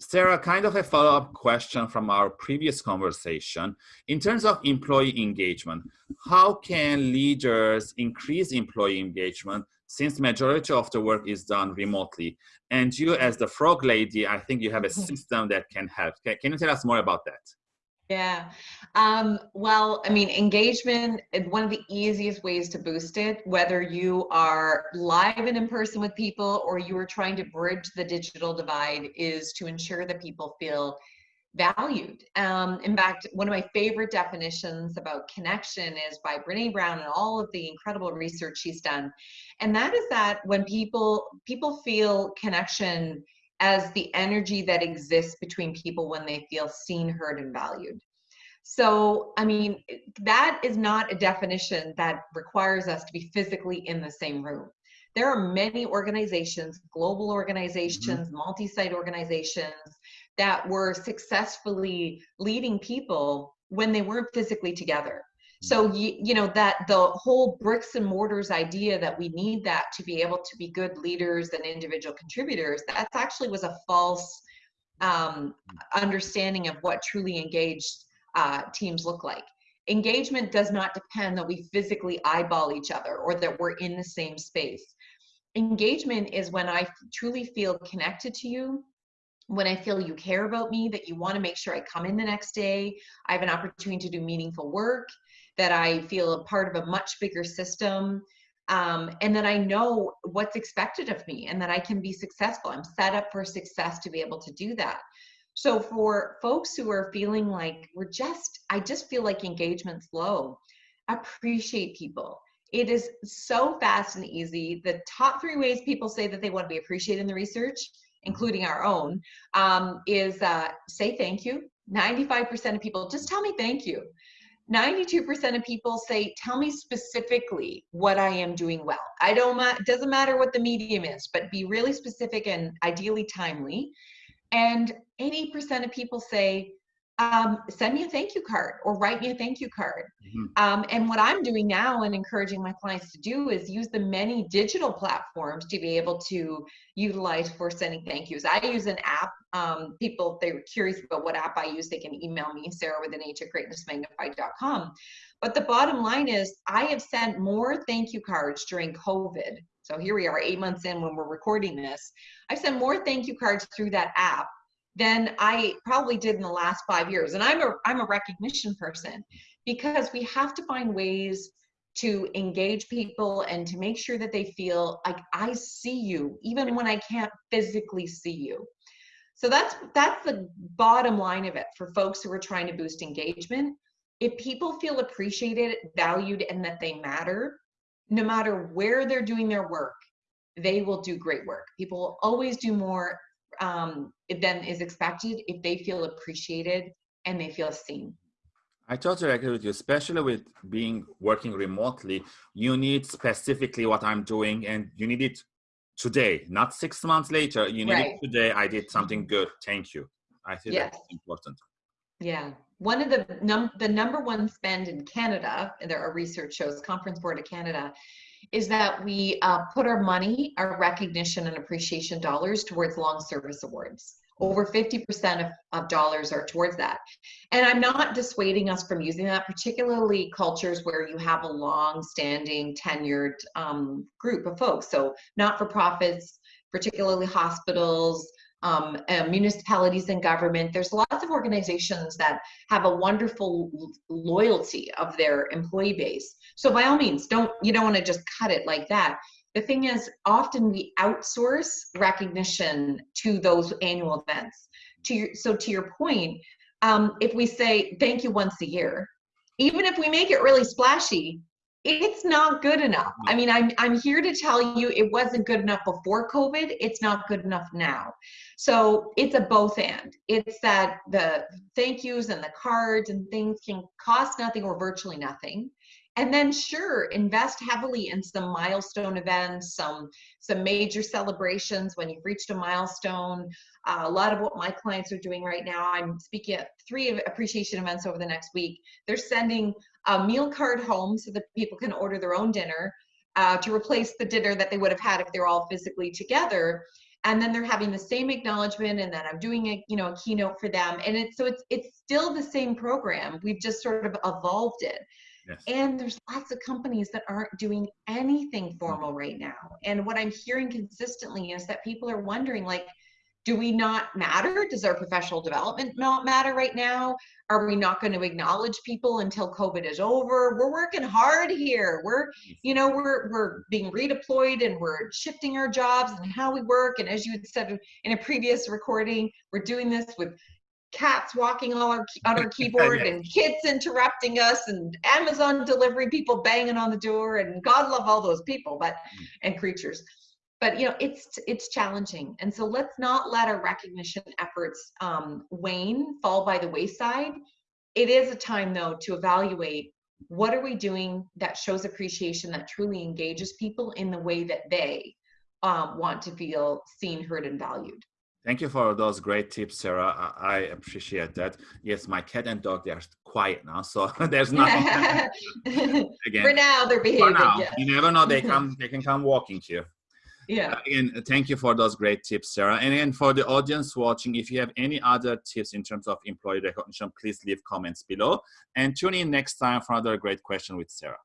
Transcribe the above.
Sarah, kind of a follow-up question from our previous conversation. In terms of employee engagement, how can leaders increase employee engagement since majority of the work is done remotely? And you as the frog lady, I think you have a mm-hmm. system that can help. Can, can you tell us more about that? Yeah. Um, well, I mean, engagement one of the easiest ways to boost it, whether you are live and in person with people or you are trying to bridge the digital divide, is to ensure that people feel valued. Um, in fact, one of my favorite definitions about connection is by Brene Brown and all of the incredible research she's done. And that is that when people people feel connection as the energy that exists between people when they feel seen, heard, and valued. So, I mean, that is not a definition that requires us to be physically in the same room. There are many organizations, global organizations, mm-hmm. multi site organizations that were successfully leading people when they weren't physically together. So you, you know that the whole bricks and mortars idea that we need that to be able to be good leaders and individual contributors, that actually was a false um, understanding of what truly engaged uh, teams look like. Engagement does not depend that we physically eyeball each other or that we're in the same space. Engagement is when I truly feel connected to you, when I feel you care about me, that you want to make sure I come in the next day, I have an opportunity to do meaningful work, that I feel a part of a much bigger system, um, and that I know what's expected of me and that I can be successful. I'm set up for success to be able to do that. So for folks who are feeling like we're just, I just feel like engagement's low, appreciate people. It is so fast and easy. The top three ways people say that they want to be appreciated in the research, including our own, um, is uh, say thank you. 95% of people just tell me thank you. 92% of people say, tell me specifically what I am doing well. I don't, ma- doesn't matter what the medium is, but be really specific and ideally timely. And 80% of people say, um, send me a thank you card or write me a thank you card. Mm-hmm. Um, and what I'm doing now and encouraging my clients to do is use the many digital platforms to be able to utilize for sending thank yous. I use an app. Um, people, if they're curious about what app I use, they can email me, Sarah with an H at greatnessmagnified.com. But the bottom line is, I have sent more thank you cards during COVID. So here we are, eight months in when we're recording this. I've sent more thank you cards through that app than I probably did in the last five years. And I'm a I'm a recognition person because we have to find ways to engage people and to make sure that they feel like I see you even when I can't physically see you. So that's that's the bottom line of it for folks who are trying to boost engagement. If people feel appreciated, valued, and that they matter, no matter where they're doing their work, they will do great work. People will always do more um, than is expected if they feel appreciated and they feel seen. I totally agree with you, especially with being working remotely. You need specifically what I'm doing, and you need it today, not six months later. You need right. it today. I did something good. Thank you. I think yes. that's important. Yeah. One of the num the number one spend in Canada, and there are research shows, Conference Board of Canada, is that we uh, put our money, our recognition and appreciation dollars towards long service awards. Over 50% of, of dollars are towards that. And I'm not dissuading us from using that, particularly cultures where you have a long standing tenured um, group of folks. So not for profits, particularly hospitals, um, uh, municipalities and government. There's lots of organizations that have a wonderful loyalty of their employee base. So by all means, don't you don't want to just cut it like that. The thing is, often we outsource recognition to those annual events. To your, so to your point, um, if we say thank you once a year, even if we make it really splashy, it's not good enough. I mean, I'm I'm here to tell you it wasn't good enough before COVID. It's not good enough now. So it's a both and. It's that the thank yous and the cards and things can cost nothing or virtually nothing. And then sure, invest heavily in some milestone events, some some major celebrations when you've reached a milestone. Uh, a lot of what my clients are doing right now, I'm speaking at three appreciation events over the next week. They're sending a meal card home so that people can order their own dinner uh, to replace the dinner that they would have had if they're all physically together. and then they're having the same acknowledgement and then i'm doing a you know a keynote for them and it's so it's it's still the same program we've just sort of evolved it yes. and there's lots of companies that aren't doing anything formal right now and what i'm hearing consistently is that people are wondering like do we not matter? Does our professional development not matter right now? Are we not going to acknowledge people until COVID is over? We're working hard here. We're, you know, we're we're being redeployed and we're shifting our jobs and how we work. And as you had said in a previous recording, we're doing this with cats walking all our, on our keyboard and kids interrupting us and Amazon delivery people banging on the door and God love all those people, but mm. and creatures. But you know it's it's challenging. And so let's not let our recognition efforts um, wane fall by the wayside. It is a time though to evaluate what are we doing that shows appreciation that truly engages people in the way that they um, want to feel seen heard and valued Thank you for those great tips, Sarah. I, I appreciate that. Yes, my cat and dog, they're quiet now, so there's nothing. Again, for now, they're behaving. For now, yeah. you never know, they come, they can come walking here yeah uh, again thank you for those great tips sarah and for the audience watching if you have any other tips in terms of employee recognition please leave comments below and tune in next time for another great question with sarah